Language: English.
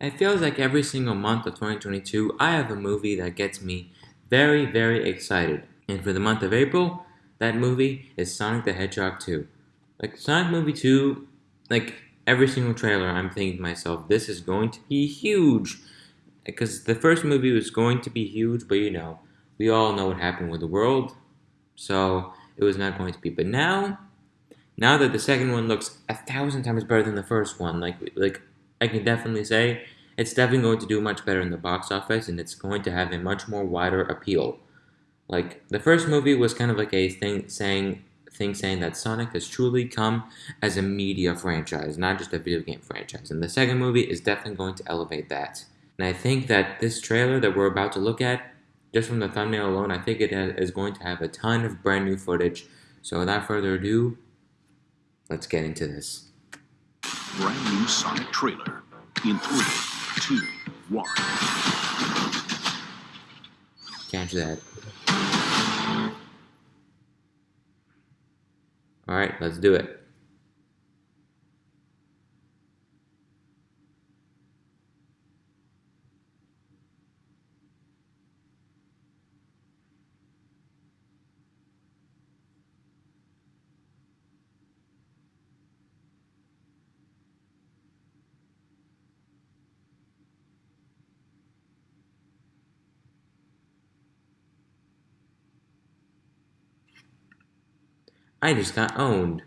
It feels like every single month of 2022, I have a movie that gets me very, very excited. And for the month of April, that movie is Sonic the Hedgehog 2. Like, Sonic Movie 2, like, every single trailer, I'm thinking to myself, this is going to be huge. Because the first movie was going to be huge, but you know, we all know what happened with the world. So, it was not going to be. But now, now that the second one looks a thousand times better than the first one, like, like I can definitely say it's definitely going to do much better in the box office and it's going to have a much more wider appeal. Like the first movie was kind of like a thing saying thing saying that Sonic has truly come as a media franchise, not just a video game franchise. And the second movie is definitely going to elevate that. And I think that this trailer that we're about to look at, just from the thumbnail alone, I think it is going to have a ton of brand new footage. So without further ado, let's get into this brand new Sonic trailer in three, two, one. Catch that. Alright, let's do it. I just got owned.